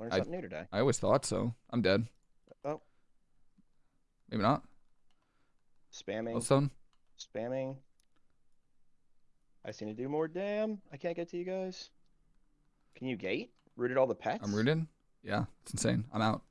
Learned I- something new today. I always thought so. I'm dead. Oh. Maybe not. Spamming, Millstone. spamming. I seem to do more. Damn, I can't get to you guys. Can you gate? Rooted all the pets. I'm rooted. Yeah, it's insane. I'm out.